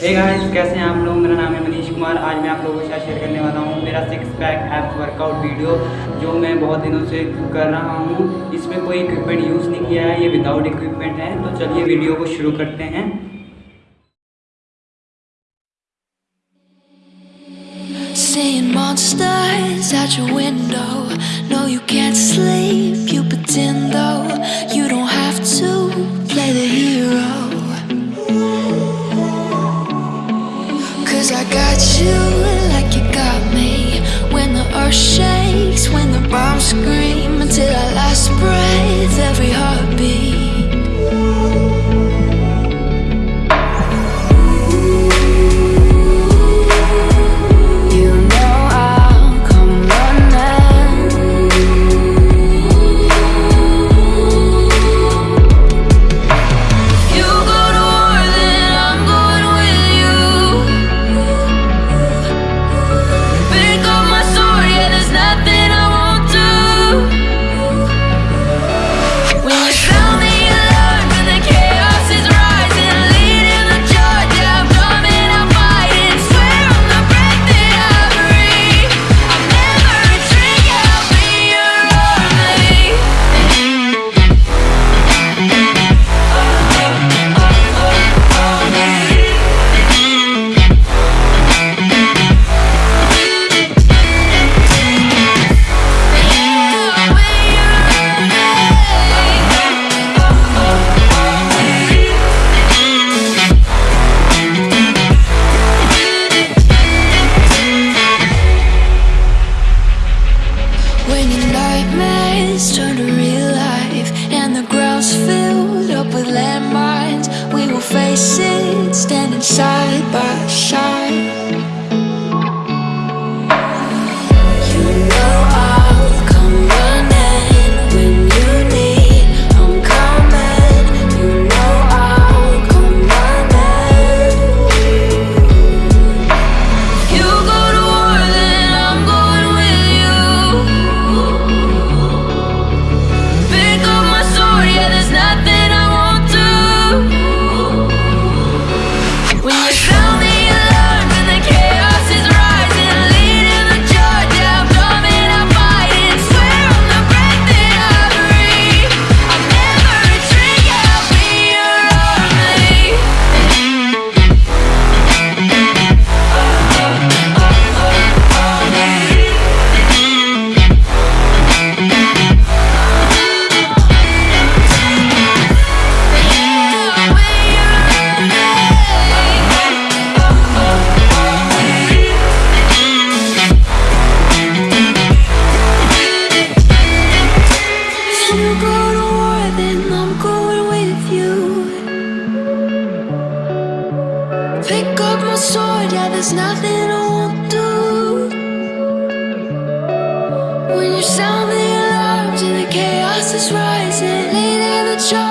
Hey guys कैसे हैं आप लोग मेरा नाम है मनीष कुमार आज मैं आप लोगों के साथ शेयर करने वाला हूँ मेरा six pack abs workout video जो मैं बहुत दिनों से कर रहा हूँ इसमें कोई इक्विपमेंट यूज़ नहीं किया है ये विदाउट इक्विपमेंट है तो चलिए वीडियो को शुरू करते हैं Seeing monsters at your window. No, you can't sleep. You pretend though you don't have to play the hero. You side by side. There's nothing I won't do. When you sound the alarms and the chaos is rising, leading the charge,